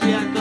Christian.